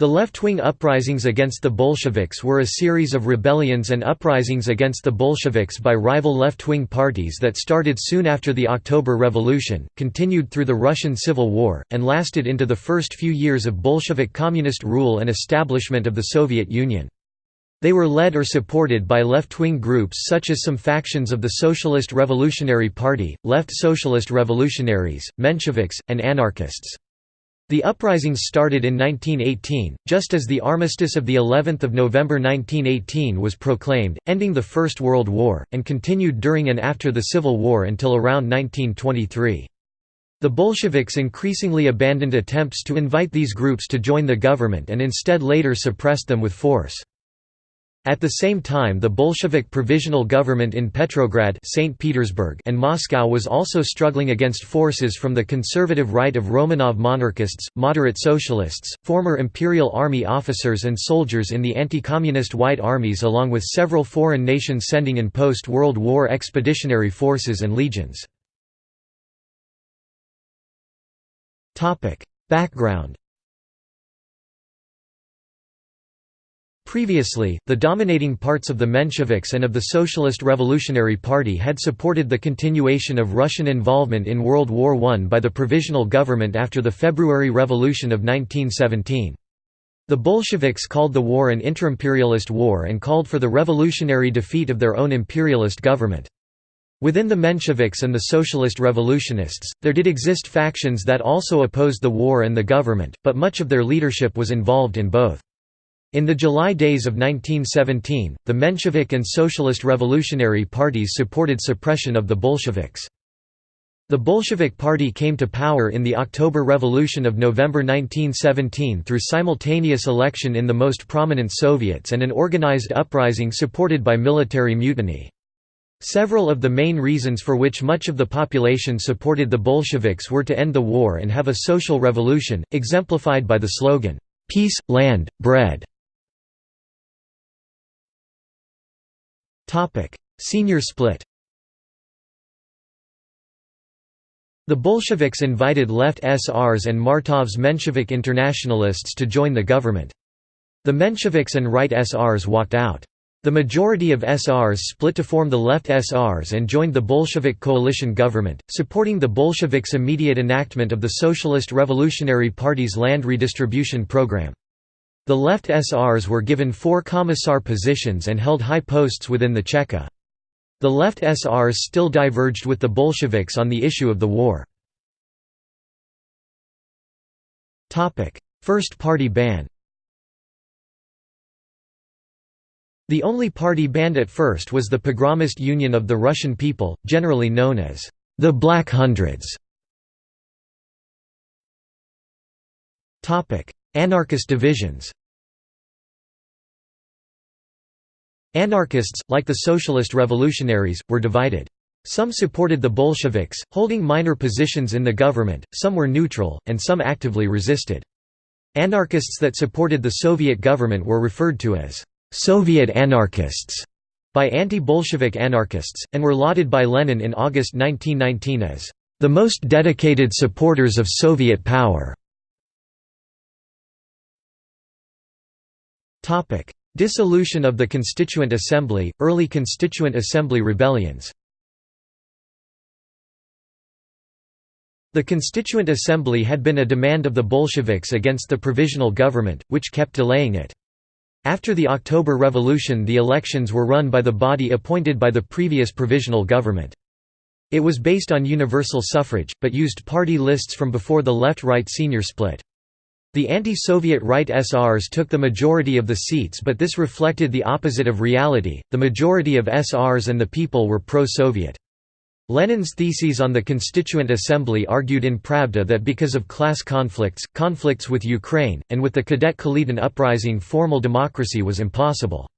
The left-wing uprisings against the Bolsheviks were a series of rebellions and uprisings against the Bolsheviks by rival left-wing parties that started soon after the October Revolution, continued through the Russian Civil War, and lasted into the first few years of Bolshevik communist rule and establishment of the Soviet Union. They were led or supported by left-wing groups such as some factions of the Socialist Revolutionary Party, Left Socialist Revolutionaries, Mensheviks, and anarchists. The uprisings started in 1918, just as the armistice of the 11th of November 1918 was proclaimed, ending the First World War, and continued during and after the Civil War until around 1923. The Bolsheviks increasingly abandoned attempts to invite these groups to join the government and instead later suppressed them with force. At the same time the Bolshevik provisional government in Petrograd St. Petersburg and Moscow was also struggling against forces from the conservative right of Romanov monarchists, moderate socialists, former Imperial Army officers and soldiers in the anti-communist White Armies along with several foreign nations sending in post-World War expeditionary forces and legions. Background Previously, the dominating parts of the Mensheviks and of the Socialist Revolutionary Party had supported the continuation of Russian involvement in World War I by the Provisional Government after the February Revolution of 1917. The Bolsheviks called the war an interimperialist war and called for the revolutionary defeat of their own imperialist government. Within the Mensheviks and the Socialist Revolutionists, there did exist factions that also opposed the war and the government, but much of their leadership was involved in both. In the July days of 1917, the Menshevik and Socialist Revolutionary parties supported suppression of the Bolsheviks. The Bolshevik Party came to power in the October Revolution of November 1917 through simultaneous election in the most prominent Soviets and an organized uprising supported by military mutiny. Several of the main reasons for which much of the population supported the Bolsheviks were to end the war and have a social revolution, exemplified by the slogan, "'Peace, Land, Bread' Senior split The Bolsheviks invited left SRs and Martov's Menshevik internationalists to join the government. The Mensheviks and right SRs walked out. The majority of SRs split to form the left SRs and joined the Bolshevik coalition government, supporting the Bolsheviks' immediate enactment of the Socialist Revolutionary Party's land redistribution program. The left SRs were given four commissar positions and held high posts within the Cheka. The left SRs still diverged with the Bolsheviks on the issue of the war. First party ban The only party banned at first was the Pogromist Union of the Russian People, generally known as the Black Hundreds. Anarchist divisions Anarchists, like the socialist revolutionaries, were divided. Some supported the Bolsheviks, holding minor positions in the government, some were neutral, and some actively resisted. Anarchists that supported the Soviet government were referred to as «Soviet anarchists» by anti-Bolshevik anarchists, and were lauded by Lenin in August 1919 as «the most dedicated supporters of Soviet power». Dissolution of the Constituent Assembly, early Constituent Assembly rebellions The Constituent Assembly had been a demand of the Bolsheviks against the provisional government, which kept delaying it. After the October Revolution the elections were run by the body appointed by the previous provisional government. It was based on universal suffrage, but used party lists from before the left-right senior split. The anti-Soviet right SRs took the majority of the seats but this reflected the opposite of reality, the majority of SRs and the people were pro-Soviet. Lenin's theses on the Constituent Assembly argued in Pravda that because of class conflicts, conflicts with Ukraine, and with the Cadet Kaledin uprising formal democracy was impossible.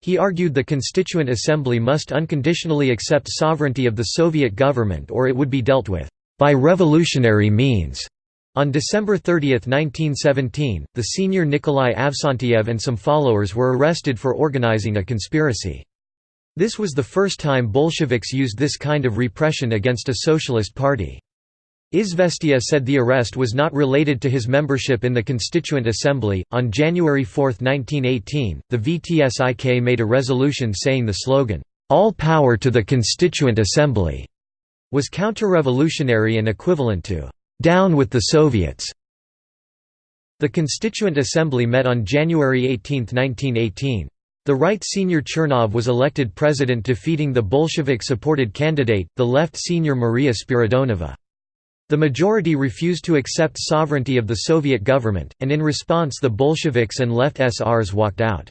He argued the Constituent Assembly must unconditionally accept sovereignty of the Soviet government or it would be dealt with by revolutionary means. On December 30, 1917, the senior Nikolai Avksentiev and some followers were arrested for organizing a conspiracy. This was the first time Bolsheviks used this kind of repression against a socialist party. Izvestia said the arrest was not related to his membership in the Constituent Assembly. On January 4, 1918, the VTSIK made a resolution saying the slogan, All power to the Constituent Assembly, was counter-revolutionary and equivalent to Down with the Soviets. The Constituent Assembly met on January 18, 1918. The right senior Chernov was elected president defeating the Bolshevik-supported candidate, the left senior Maria Spiridonova. The majority refused to accept sovereignty of the Soviet government, and in response the Bolsheviks and left SRs walked out.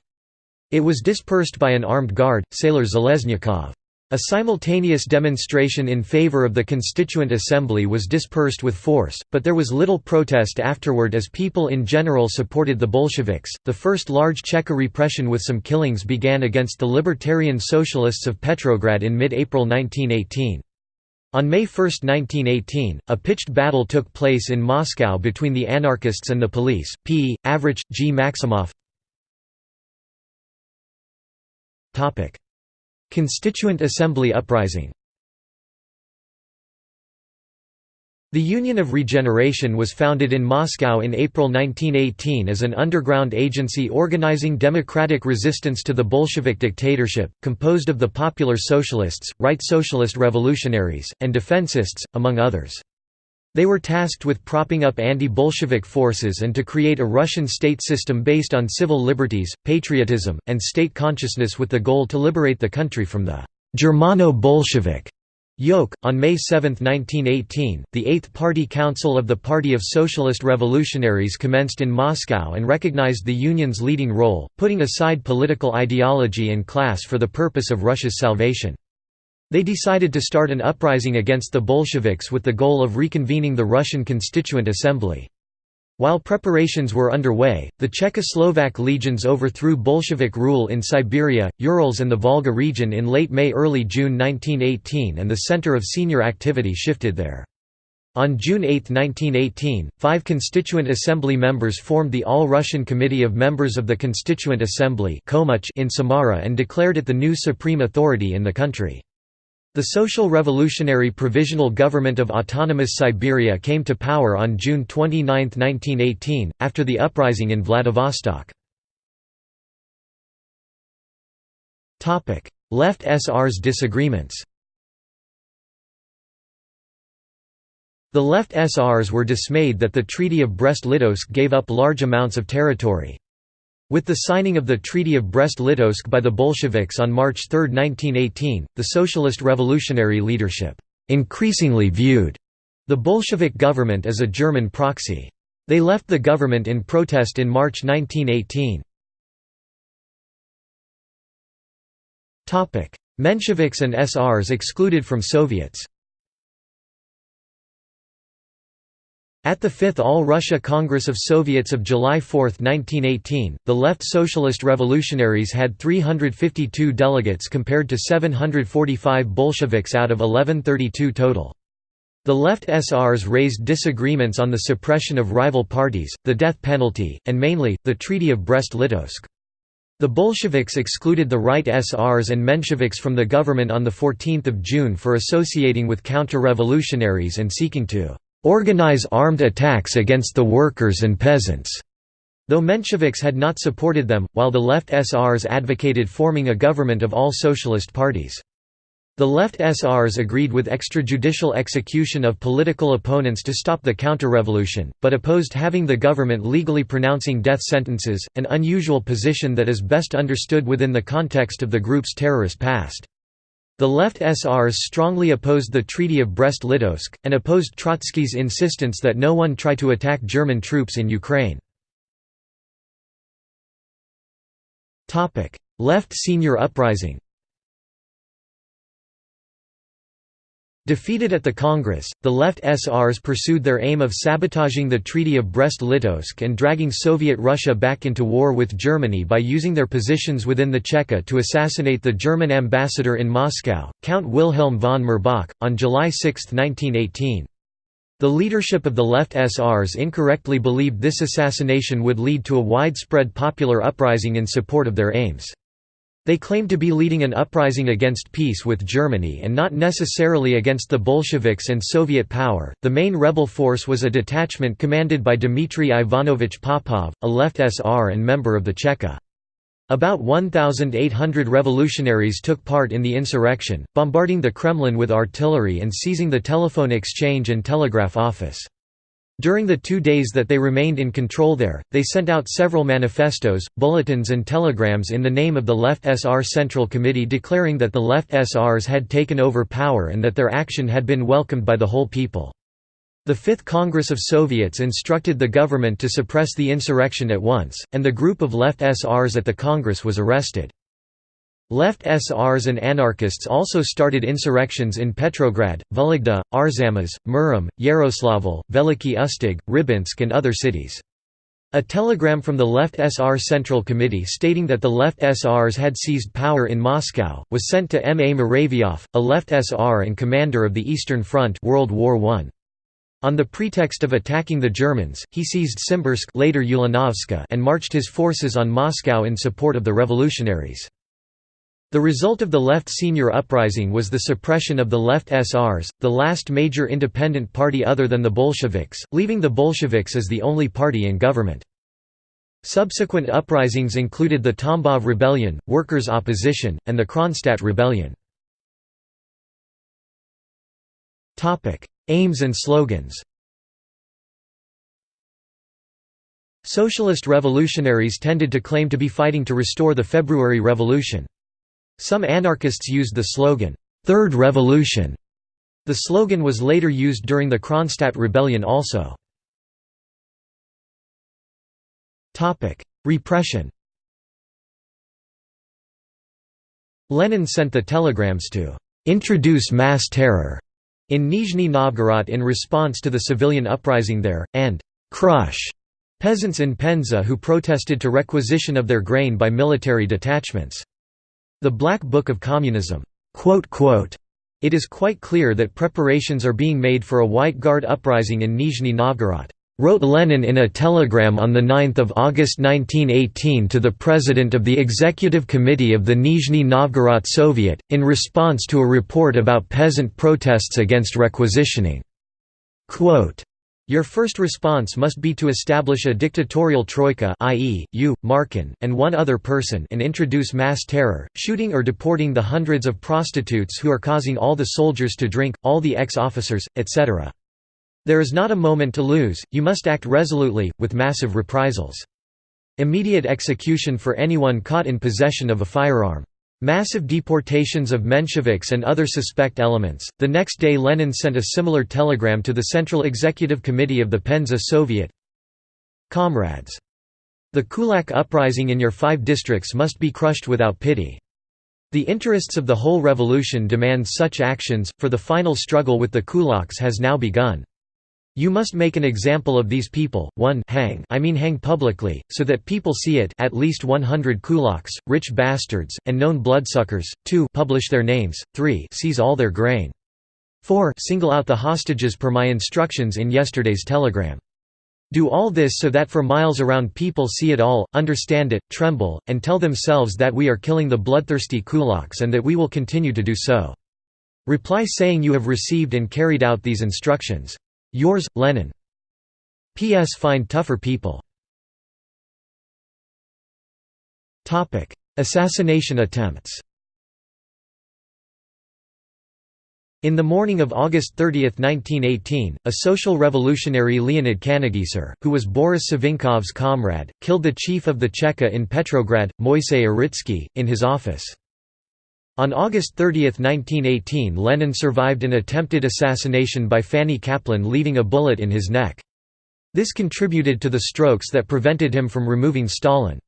It was dispersed by an armed guard, Sailor Zheleznyakov. A simultaneous demonstration in favor of the Constituent Assembly was dispersed with force, but there was little protest afterward as people in general supported the Bolsheviks. The first large Cheka repression with some killings began against the Libertarian Socialists of Petrograd in mid April 1918. On May 1, 1918, a pitched battle took place in Moscow between the anarchists and the police. P. Avrich, G. Maximov Constituent Assembly uprising The Union of Regeneration was founded in Moscow in April 1918 as an underground agency organizing democratic resistance to the Bolshevik dictatorship, composed of the Popular Socialists, Right Socialist Revolutionaries, and Defensists, among others. They were tasked with propping up anti-Bolshevik forces and to create a Russian state system based on civil liberties, patriotism, and state consciousness with the goal to liberate the country from the Germano-Bolshevik Yoke. On May 7, 1918, the Eighth Party Council of the Party of Socialist Revolutionaries commenced in Moscow and recognized the Union's leading role, putting aside political ideology and class for the purpose of Russia's salvation. They decided to start an uprising against the Bolsheviks with the goal of reconvening the Russian Constituent Assembly. While preparations were underway, the Czechoslovak legions overthrew Bolshevik rule in Siberia, Urals and the Volga region in late May–early June 1918 and the center of senior activity shifted there. On June 8, 1918, five Constituent Assembly members formed the All-Russian Committee of Members of the Constituent Assembly in Samara and declared it the new supreme authority in the country. The Social Revolutionary Provisional Government of Autonomous Siberia came to power on June 29, 1918, after the uprising in Vladivostok. Left SR's disagreements The left SRs were dismayed that the Treaty of Brest-Litovsk gave up large amounts of territory. With the signing of the Treaty of Brest-Litovsk by the Bolsheviks on March 3, 1918, the socialist revolutionary leadership increasingly viewed the Bolshevik government as a German proxy. They left the government in protest in March 1918. Mensheviks and SRs excluded from Soviets At the Fifth All-Russia Congress of Soviets of July 4, 1918, the left Socialist Revolutionaries had 352 delegates compared to 745 Bolsheviks out of 1132 total. The left SRs raised disagreements on the suppression of rival parties, the death penalty, and mainly, the Treaty of Brest-Litovsk. The Bolsheviks excluded the right SRs and Mensheviks from the government on 14 June for associating with counter-revolutionaries and seeking to organize armed attacks against the workers and peasants. Though Mensheviks had not supported them, while the left SRs advocated forming a government of all socialist parties. The left SRs agreed with extrajudicial execution of political opponents to stop the counter-revolution, but opposed having the government legally pronouncing death sentences, an unusual position that is best understood within the context of the group's terrorist past. The left SRs strongly opposed the Treaty of Brest-Litovsk, and opposed Trotsky's insistence that no one try to attack German troops in Ukraine. Left senior uprising Defeated at the Congress, the left SRs pursued their aim of sabotaging the Treaty of Brest-Litovsk and dragging Soviet Russia back into war with Germany by using their positions within the Cheka to assassinate the German ambassador in Moscow, Count Wilhelm von Mirbach, on July 6, 1918. The leadership of the left SRs incorrectly believed this assassination would lead to a widespread popular uprising in support of their aims. They claimed to be leading an uprising against peace with Germany and not necessarily against the Bolsheviks and Soviet power. The main rebel force was a detachment commanded by Dmitry Ivanovich Popov, a left SR and member of the Cheka. About 1,800 revolutionaries took part in the insurrection, bombarding the Kremlin with artillery and seizing the telephone exchange and telegraph office. During the two days that they remained in control there, they sent out several manifestos, bulletins and telegrams in the name of the Left SR Central Committee declaring that the Left SRs had taken over power and that their action had been welcomed by the whole people. The Fifth Congress of Soviets instructed the government to suppress the insurrection at once, and the group of Left SRs at the Congress was arrested. Left SRs and anarchists also started insurrections in Petrograd, Vologda, Arzamas, Murom, Yaroslavl, Veliky Ustyug, Rybinsk and other cities. A telegram from the Left SR Central Committee stating that the Left SRs had seized power in Moscow, was sent to M. A. Muravyov, a Left SR and commander of the Eastern Front World War I. On the pretext of attacking the Germans, he seized Simbirsk later and marched his forces on Moscow in support of the revolutionaries. The result of the left senior uprising was the suppression of the left SRs, the last major independent party other than the Bolsheviks, leaving the Bolsheviks as the only party in government. Subsequent uprisings included the Tambov Rebellion, Workers' Opposition, and the Kronstadt Rebellion. Aims and slogans Socialist revolutionaries tended to claim to be fighting to restore the February Revolution. Some anarchists used the slogan, Third Revolution. The slogan was later used during the Kronstadt Rebellion also. Repression Lenin sent the telegrams to introduce mass terror in Nizhny Novgorod in response to the civilian uprising there, and crush peasants in Penza who protested to requisition of their grain by military detachments. The Black Book of Communism. It is quite clear that preparations are being made for a White Guard uprising in Nizhny Novgorod, wrote Lenin in a telegram on 9 August 1918 to the president of the Executive Committee of the Nizhny Novgorod Soviet, in response to a report about peasant protests against requisitioning. Quote, your first response must be to establish a dictatorial troika i.e., you, Markin, and one other person and introduce mass terror, shooting or deporting the hundreds of prostitutes who are causing all the soldiers to drink, all the ex-officers, etc. There is not a moment to lose, you must act resolutely, with massive reprisals. Immediate execution for anyone caught in possession of a firearm. Massive deportations of Mensheviks and other suspect elements. The next day, Lenin sent a similar telegram to the Central Executive Committee of the Penza Soviet Comrades. The Kulak uprising in your five districts must be crushed without pity. The interests of the whole revolution demand such actions, for the final struggle with the kulaks has now begun. You must make an example of these people, 1 hang I mean hang publicly, so that people see it at least 100 kulaks, rich bastards, and known bloodsuckers, 2 publish their names, 3 seize all their grain. 4 single out the hostages per my instructions in yesterday's telegram. Do all this so that for miles around people see it all, understand it, tremble, and tell themselves that we are killing the bloodthirsty kulaks and that we will continue to do so. Reply saying you have received and carried out these instructions. Yours, Lenin. P.S. Find tougher people. Assassination attempts In the morning of August 30, 1918, a social revolutionary Leonid Kannegiser, who was Boris Savinkov's comrade, killed the chief of the Cheka in Petrograd, Moisey Uritsky, in his office. On August 30, 1918 Lenin survived an attempted assassination by Fanny Kaplan leaving a bullet in his neck. This contributed to the strokes that prevented him from removing Stalin.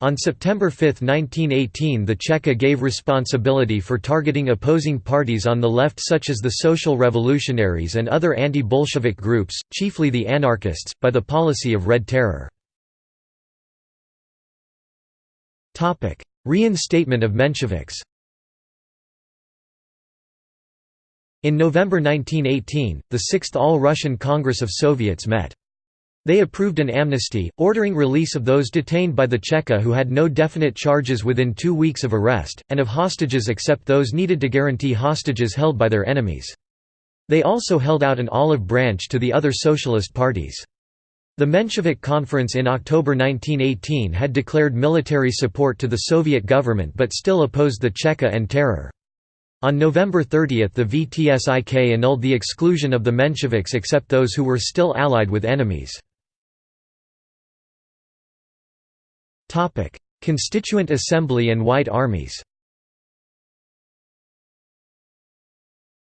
On September 5, 1918 the Cheka gave responsibility for targeting opposing parties on the left such as the Social Revolutionaries and other anti-Bolshevik groups, chiefly the anarchists, by the policy of Red Terror. Reinstatement of Mensheviks In November 1918, the Sixth All-Russian Congress of Soviets met. They approved an amnesty, ordering release of those detained by the Cheka who had no definite charges within two weeks of arrest, and of hostages except those needed to guarantee hostages held by their enemies. They also held out an olive branch to the other socialist parties. The Menshevik Conference in October 1918 had declared military support to the Soviet government but still opposed the Cheka and terror. On November 30 the VTSIK annulled the exclusion of the Mensheviks except those who were still allied with enemies. Constituent Assembly and White Armies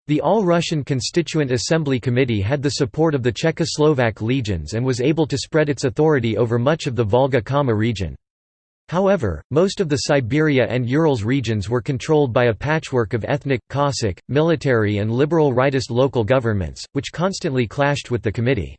The All-Russian Constituent Assembly Committee had the support of the Czechoslovak legions and was able to spread its authority over much of the Volga-Kama region. However, most of the Siberia and Urals regions were controlled by a patchwork of ethnic, Cossack, military and liberal rightist local governments, which constantly clashed with the committee.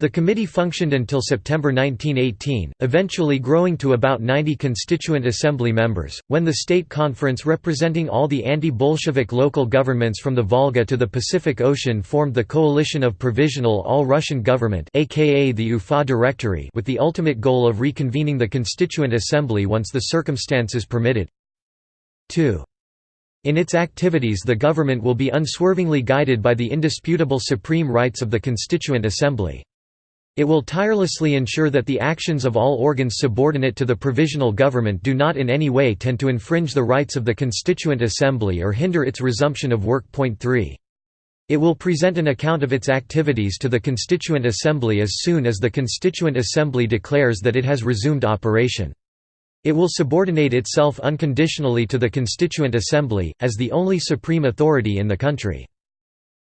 The committee functioned until September 1918, eventually growing to about 90 constituent assembly members, when the state conference representing all the anti-Bolshevik local governments from the Volga to the Pacific Ocean formed the Coalition of Provisional All-Russian Government aka the UFA Directory with the ultimate goal of reconvening the Constituent Assembly once the circumstances permitted. 2. In its activities the government will be unswervingly guided by the indisputable supreme rights of the Constituent Assembly. It will tirelessly ensure that the actions of all organs subordinate to the provisional government do not in any way tend to infringe the rights of the Constituent Assembly or hinder its resumption of work. Point 3. It will present an account of its activities to the Constituent Assembly as soon as the Constituent Assembly declares that it has resumed operation. It will subordinate itself unconditionally to the Constituent Assembly, as the only supreme authority in the country.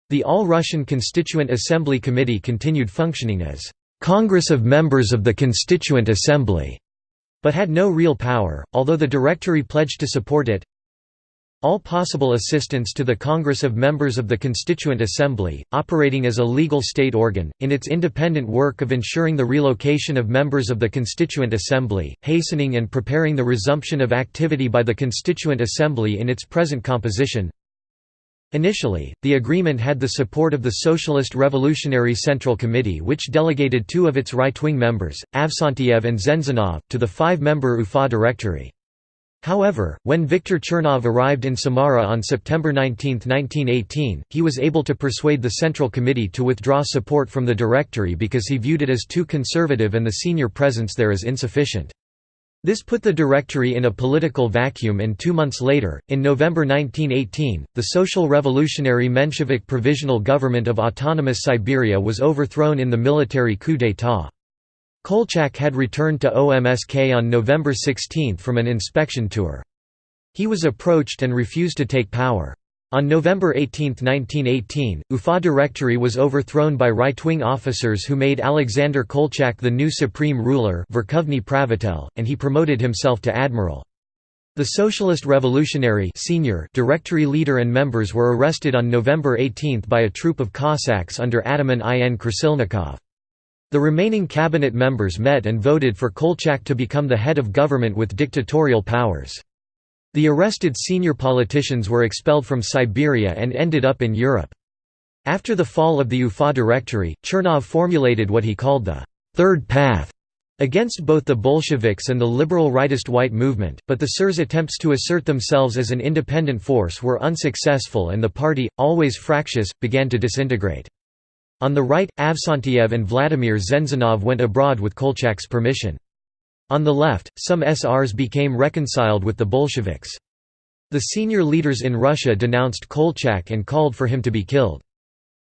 The All-Russian Constituent Assembly Committee continued functioning as Congress of Members of the Constituent Assembly, but had no real power, although the Directory pledged to support it. All possible assistance to the Congress of Members of the Constituent Assembly, operating as a legal state organ, in its independent work of ensuring the relocation of members of the Constituent Assembly, hastening and preparing the resumption of activity by the Constituent Assembly in its present composition, Initially, the agreement had the support of the Socialist Revolutionary Central Committee which delegated two of its right-wing members, Avksentiev and Zenzinov, to the five-member UFA directory. However, when Viktor Chernov arrived in Samara on September 19, 1918, he was able to persuade the Central Committee to withdraw support from the directory because he viewed it as too conservative and the senior presence there as insufficient. This put the Directory in a political vacuum and two months later, in November 1918, the Social Revolutionary Menshevik Provisional Government of Autonomous Siberia was overthrown in the military coup d'état. Kolchak had returned to OMSK on November 16 from an inspection tour. He was approached and refused to take power. On November 18, 1918, UFA Directory was overthrown by right-wing officers who made Alexander Kolchak the new supreme ruler and he promoted himself to admiral. The Socialist Revolutionary senior directory leader and members were arrested on November 18 by a troop of Cossacks under Ataman in Krasilnikov. The remaining cabinet members met and voted for Kolchak to become the head of government with dictatorial powers. The arrested senior politicians were expelled from Siberia and ended up in Europe. After the fall of the UFA Directory, Chernov formulated what he called the Third Path against both the Bolsheviks and the liberal rightist white movement, but the Sirs' attempts to assert themselves as an independent force were unsuccessful and the party, always fractious, began to disintegrate. On the right, Avksentiev and Vladimir Zenzinov went abroad with Kolchak's permission. On the left, some SRs became reconciled with the Bolsheviks. The senior leaders in Russia denounced Kolchak and called for him to be killed.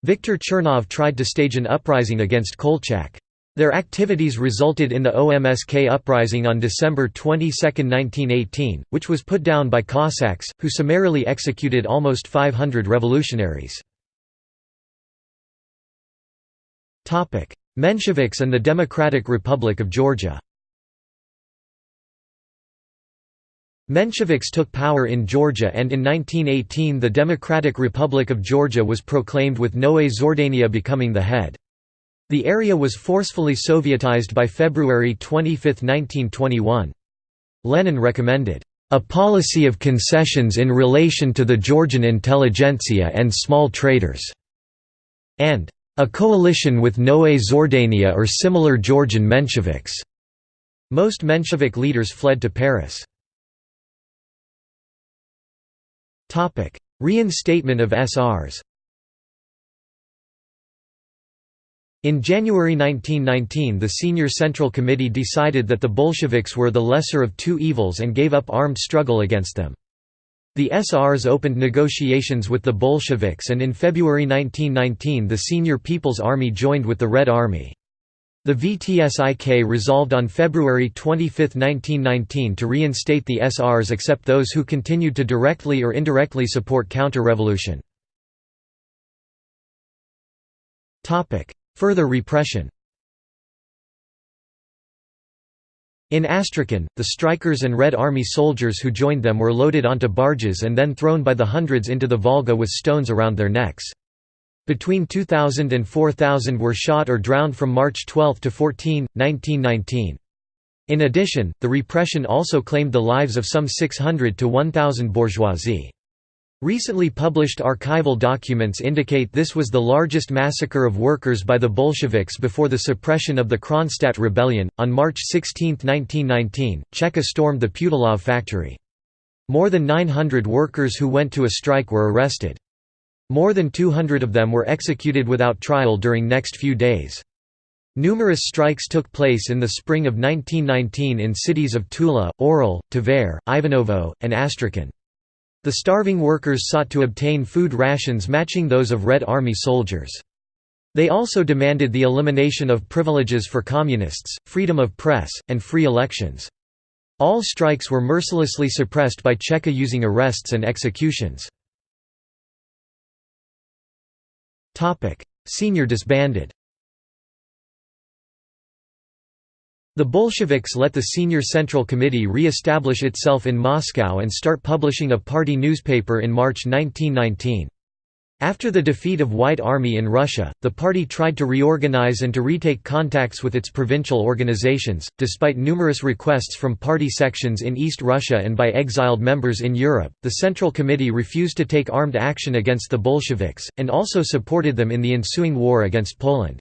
Viktor Chernov tried to stage an uprising against Kolchak. Their activities resulted in the OMSK uprising on December 22, 1918, which was put down by Cossacks, who summarily executed almost 500 revolutionaries. Mensheviks and the Democratic Republic of Georgia Mensheviks took power in Georgia and in 1918 the Democratic Republic of Georgia was proclaimed with Noe Zhordania becoming the head. The area was forcefully Sovietized by February 25, 1921. Lenin recommended, "...a policy of concessions in relation to the Georgian intelligentsia and small traders", and a coalition with Noé Zhordania or similar Georgian Mensheviks. Most Menshevik leaders fled to Paris. Reinstatement of SRs In January 1919 the Senior Central Committee decided that the Bolsheviks were the lesser of two evils and gave up armed struggle against them. The SRs opened negotiations with the Bolsheviks and in February 1919 the Senior People's Army joined with the Red Army. The VTSIK resolved on February 25, 1919 to reinstate the SRs except those who continued to directly or indirectly support counter-revolution. Further repression In Astrakhan, the strikers and Red Army soldiers who joined them were loaded onto barges and then thrown by the hundreds into the Volga with stones around their necks. Between 2,000 and 4,000 were shot or drowned from March 12 to 14, 1919. In addition, the repression also claimed the lives of some 600 to 1,000 bourgeoisie. Recently published archival documents indicate this was the largest massacre of workers by the Bolsheviks before the suppression of the Kronstadt rebellion. On March 16, 1919, Cheka stormed the Putilov factory. More than 900 workers who went to a strike were arrested. More than 200 of them were executed without trial during next few days. Numerous strikes took place in the spring of 1919 in cities of Tula, Orel, Tver, Ivanovo, and Astrakhan. The starving workers sought to obtain food rations matching those of Red Army soldiers. They also demanded the elimination of privileges for communists, freedom of press, and free elections. All strikes were mercilessly suppressed by Cheka using arrests and executions. Senior disbanded The Bolsheviks let the Senior Central Committee re-establish itself in Moscow and start publishing a party newspaper in March 1919. After the defeat of White Army in Russia, the party tried to reorganize and to retake contacts with its provincial organizations, despite numerous requests from party sections in East Russia and by exiled members in Europe. The Central Committee refused to take armed action against the Bolsheviks, and also supported them in the ensuing war against Poland.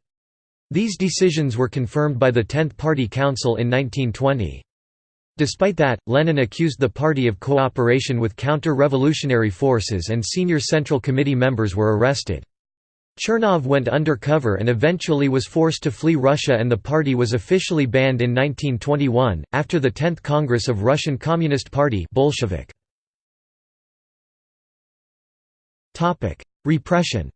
These decisions were confirmed by the Tenth Party Council in 1920. Despite that, Lenin accused the party of cooperation with counter-revolutionary forces and senior Central Committee members were arrested. Chernov went undercover and eventually was forced to flee Russia and the party was officially banned in 1921, after the 10th Congress of Russian Communist Party Bolshevik. Repression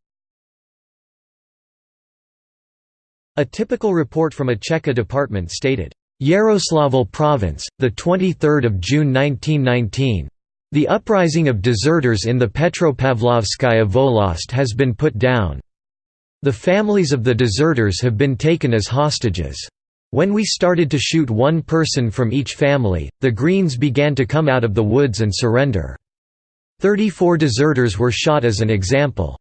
A typical report from a Cheka department stated, Yaroslavl Province, 23 June 1919. The uprising of deserters in the Petropavlovskaya Volost has been put down. The families of the deserters have been taken as hostages. When we started to shoot one person from each family, the Greens began to come out of the woods and surrender. 34 deserters were shot as an example.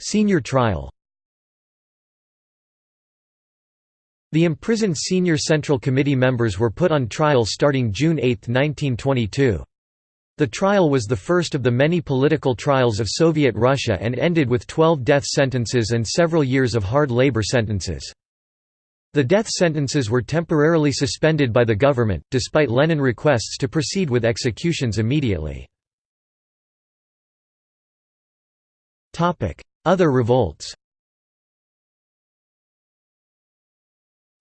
Senior trial. The imprisoned senior Central Committee members were put on trial starting June 8, 1922. The trial was the first of the many political trials of Soviet Russia and ended with 12 death sentences and several years of hard labor sentences. The death sentences were temporarily suspended by the government, despite Lenin requests to proceed with executions immediately. Other revolts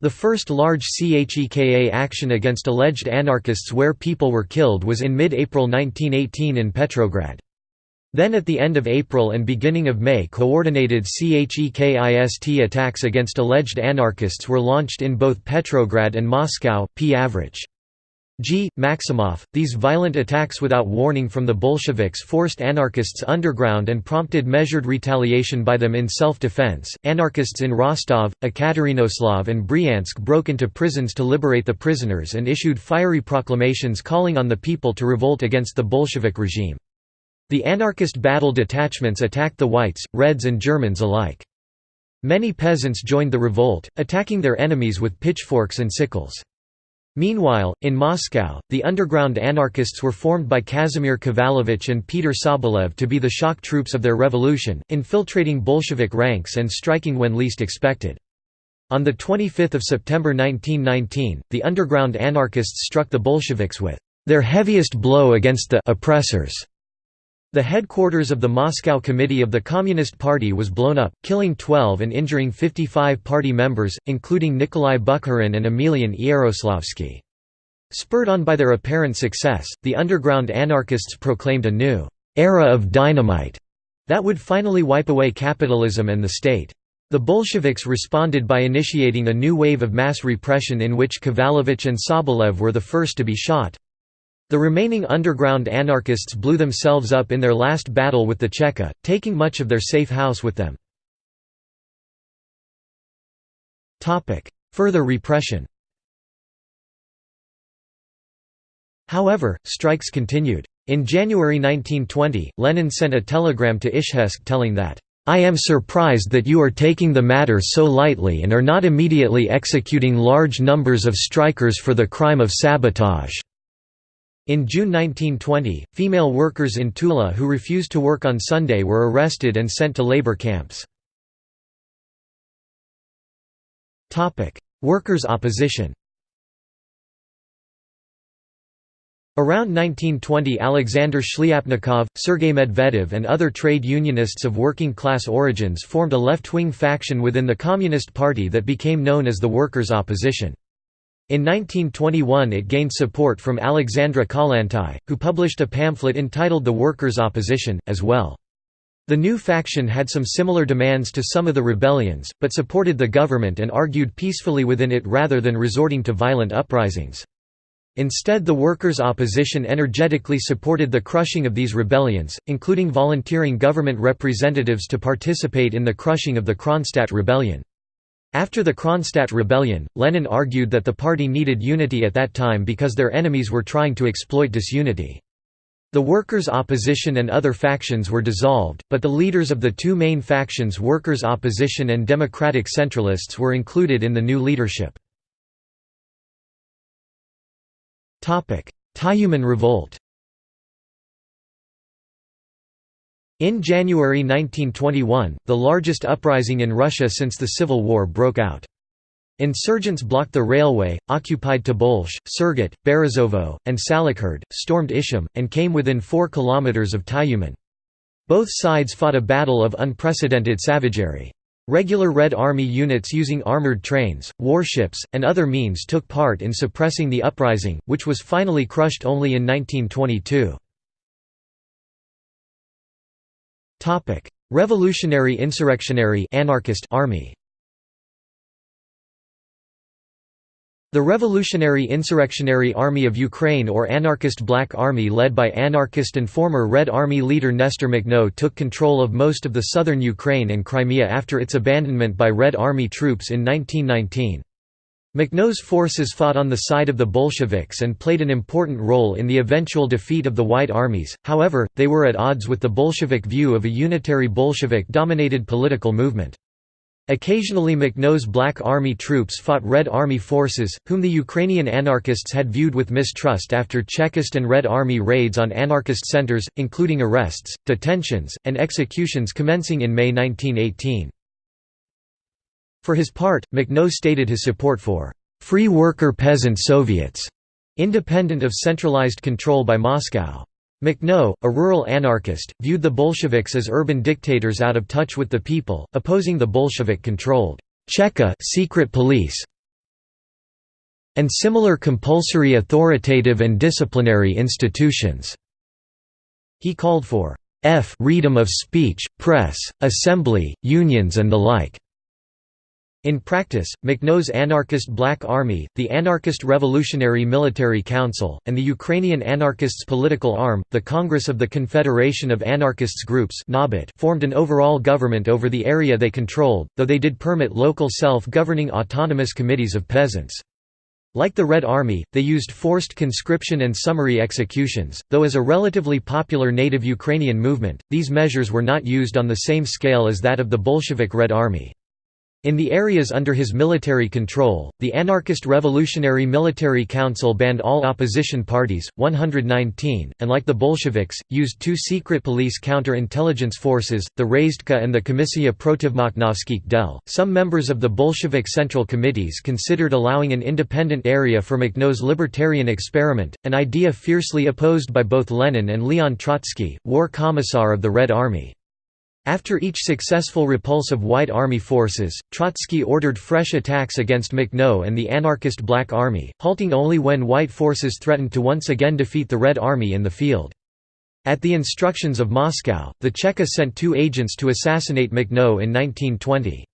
The first large CHEKA action against alleged anarchists where people were killed was in mid-April 1918 in Petrograd. Then at the end of April and beginning of May coordinated CHEKIST attacks against alleged anarchists were launched in both Petrograd and Moscow, p. Avrich. G. Maximov. These violent attacks without warning from the Bolsheviks forced anarchists underground and prompted measured retaliation by them in self-defense. Anarchists in Rostov, Ekaterinoslav and Bryansk broke into prisons to liberate the prisoners and issued fiery proclamations calling on the people to revolt against the Bolshevik regime. The anarchist battle detachments attacked the whites, reds and Germans alike. Many peasants joined the revolt, attacking their enemies with pitchforks and sickles. Meanwhile, in Moscow, the underground anarchists were formed by Kazimir Kovalevich and Peter Sobolev to be the shock troops of their revolution, infiltrating Bolshevik ranks and striking when least expected. On 25 September 1919, the underground anarchists struck the Bolsheviks with their heaviest blow against the oppressors. The headquarters of the Moscow Committee of the Communist Party was blown up, killing 12 and injuring 55 party members, including Nikolai Bukharin and Emelian Yaroslavsky. Spurred on by their apparent success, the underground anarchists proclaimed a new «era of dynamite» that would finally wipe away capitalism and the state. The Bolsheviks responded by initiating a new wave of mass repression in which Kovalevich and Sobolev were the first to be shot. The remaining underground anarchists blew themselves up in their last battle with the Cheka, taking much of their safe house with them. Further repression However, strikes continued. In January 1920, Lenin sent a telegram to Izhevsk telling that, "...I am surprised that you are taking the matter so lightly and are not immediately executing large numbers of strikers for the crime of sabotage." In June 1920, female workers in Tula who refused to work on Sunday were arrested and sent to labor camps. Workers' opposition Around 1920 Alexander Shliapnikov, Sergei Medvedev and other trade unionists of working-class origins formed a left-wing faction within the Communist Party that became known as the Workers' Opposition. In 1921 it gained support from Alexandra Kollontai, who published a pamphlet entitled The Workers' Opposition, as well. The new faction had some similar demands to some of the rebellions, but supported the government and argued peacefully within it rather than resorting to violent uprisings. Instead the workers' opposition energetically supported the crushing of these rebellions, including volunteering government representatives to participate in the crushing of the Kronstadt rebellion. After the Kronstadt rebellion, Lenin argued that the party needed unity at that time because their enemies were trying to exploit disunity. The workers' opposition and other factions were dissolved, but the leaders of the two main factions workers' opposition and democratic centralists were included in the new leadership. Tyumen revolt In January 1921, the largest uprising in Russia since the Civil War broke out. Insurgents blocked the railway, occupied Tobolsk, Surgut, Berezovo, and Salekhard, stormed Ishim, and came within 4 kilometers of Tyumen. Both sides fought a battle of unprecedented savagery. Regular Red Army units using armored trains, warships, and other means took part in suppressing the uprising, which was finally crushed only in 1922. Topic: Revolutionary Insurrectionary Anarchist Army. The Revolutionary Insurrectionary Army of Ukraine or Anarchist Black Army led by anarchist and former Red Army leader Nestor Makhno took control of most of the southern Ukraine and Crimea after its abandonment by Red Army troops in 1919. Makhno's forces fought on the side of the Bolsheviks and played an important role in the eventual defeat of the White Armies, however, they were at odds with the Bolshevik view of a unitary Bolshevik-dominated political movement. Occasionally Makhno's Black Army troops fought Red Army forces, whom the Ukrainian anarchists had viewed with mistrust after Chekist and Red Army raids on anarchist centers, including arrests, detentions, and executions commencing in May 1918. For his part, Makhno stated his support for «free worker peasant Soviets», independent of centralized control by Moscow. Makhno, a rural anarchist, viewed the Bolsheviks as urban dictators out of touch with the people, opposing the Bolshevik-controlled Cheka secret police and similar compulsory authoritative and disciplinary institutions. He called for f freedom of speech, press, assembly, unions and the like. In practice, Makhno's anarchist Black Army, the Anarchist Revolutionary Military Council, and the Ukrainian anarchists' political arm, the Congress of the Confederation of Anarchists Groups formed an overall government over the area they controlled, though they did permit local self-governing autonomous committees of peasants. Like the Red Army, they used forced conscription and summary executions, though as a relatively popular native Ukrainian movement, these measures were not used on the same scale as that of the Bolshevik Red Army. In the areas under his military control, the anarchist Revolutionary Military Council banned all opposition parties, 119, and like the Bolsheviks, used two secret police counter-intelligence forces, the Razdka and the Komissia Protivmakhnovskikh del. Some members of the Bolshevik Central Committees considered allowing an independent area for Makhno's libertarian experiment, an idea fiercely opposed by both Lenin and Leon Trotsky, war commissar of the Red Army. After each successful repulse of White Army forces, Trotsky ordered fresh attacks against Makhno and the anarchist Black Army, halting only when white forces threatened to once again defeat the Red Army in the field. At the instructions of Moscow, the Cheka sent two agents to assassinate Makhno in 1920.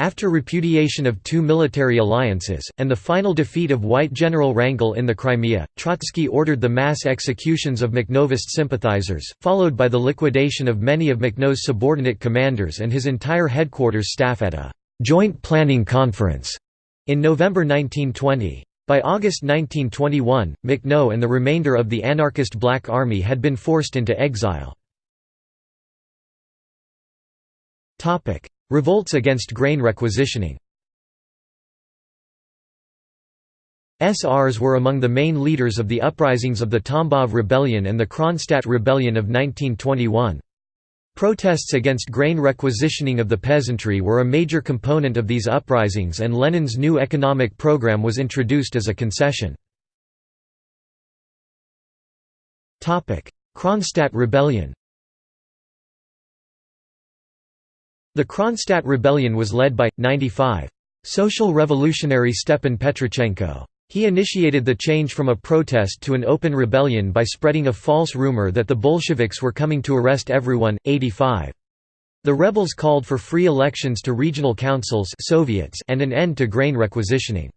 After repudiation of two military alliances, and the final defeat of white General Wrangel in the Crimea, Trotsky ordered the mass executions of Makhnovist sympathizers, followed by the liquidation of many of Makhno's subordinate commanders and his entire headquarters staff at a «joint planning conference» in November 1920. By August 1921, Makhno and the remainder of the anarchist Black Army had been forced into exile. Revolts against grain requisitioning SRs were among the main leaders of the uprisings of the Tambov Rebellion and the Kronstadt Rebellion of 1921. Protests against grain requisitioning of the peasantry were a major component of these uprisings and Lenin's new economic program was introduced as a concession. Kronstadt Rebellion The Kronstadt rebellion was led by, 95. Social revolutionary Stepan Petrichenko. He initiated the change from a protest to an open rebellion by spreading a false rumor that the Bolsheviks were coming to arrest everyone, 85. The rebels called for free elections to regional councils Soviets and an end to grain requisitioning.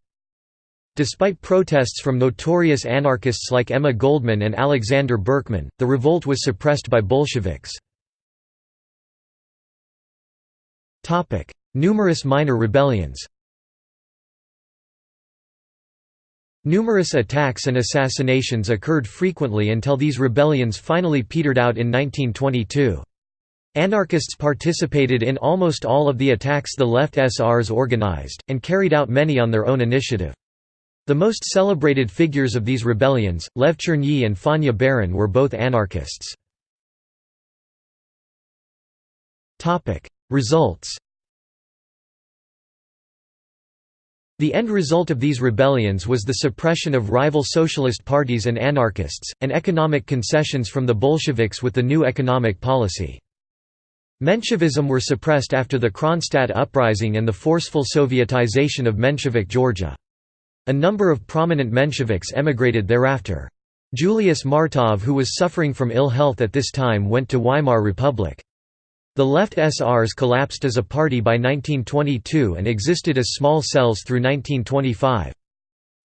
Despite protests from notorious anarchists like Emma Goldman and Alexander Berkman, the revolt was suppressed by Bolsheviks. Numerous minor rebellions Numerous attacks and assassinations occurred frequently until these rebellions finally petered out in 1922. Anarchists participated in almost all of the attacks the left SRs organized, and carried out many on their own initiative. The most celebrated figures of these rebellions, Lev Chernyi and Fanya Baron were both anarchists. Results The end result of these rebellions was the suppression of rival socialist parties and anarchists, and economic concessions from the Bolsheviks with the new economic policy. Menshevism were suppressed after the Kronstadt uprising and the forceful Sovietization of Menshevik Georgia. A number of prominent Mensheviks emigrated thereafter. Julius Martov who was suffering from ill health at this time went to Weimar Republic. The left SRs collapsed as a party by 1922 and existed as small cells through 1925.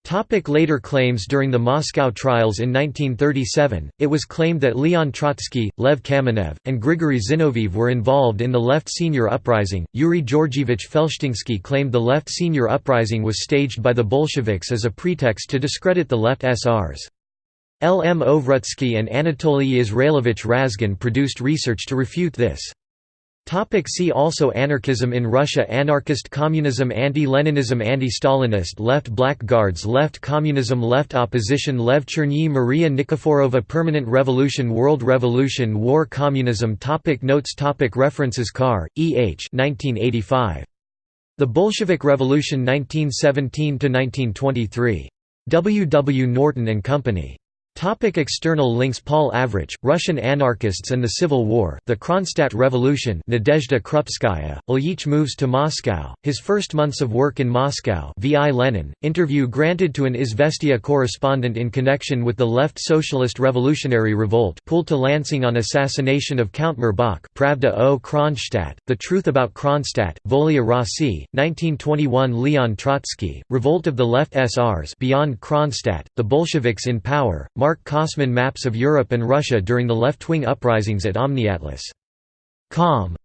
Topic later claims During the Moscow trials in 1937, it was claimed that Leon Trotsky, Lev Kamenev, and Grigory Zinoviev were involved in the Left Senior Uprising. Yuri Georgievich Felshtinsky claimed the Left Senior Uprising was staged by the Bolsheviks as a pretext to discredit the Left SRs. L. M. Ovrutsky and Anatoly Izrailevich Razgon produced research to refute this. Topic see also Anarchism in Russia Anarchist communism Anti-Leninism Anti-Stalinist Left Blackguards Left communism Left opposition Lev Chernyi Maria Nikiforova Permanent Revolution World Revolution War Communism topic Notes topic References Carr, E. H. 1985. The Bolshevik Revolution 1917–1923. W. W. Norton and Company. Topic external links Paul Avrich, Russian Anarchists and the Civil War, The Kronstadt Revolution Nadezhda Krupskaya, Ilyich moves to Moscow, his first months of work in Moscow V. I. Lenin, interview granted to an Izvestia correspondent in connection with the left socialist revolutionary revolt pulled to Lansing on assassination of Count Mirbach Pravda o Kronstadt, The Truth About Kronstadt, Volia Rossi, 1921 Leon Trotsky, Revolt of the Left SRs Beyond Kronstadt, The Bolsheviks in Power, Mark Kosman Maps of Europe and Russia during the left-wing uprisings at OmniAtlas.com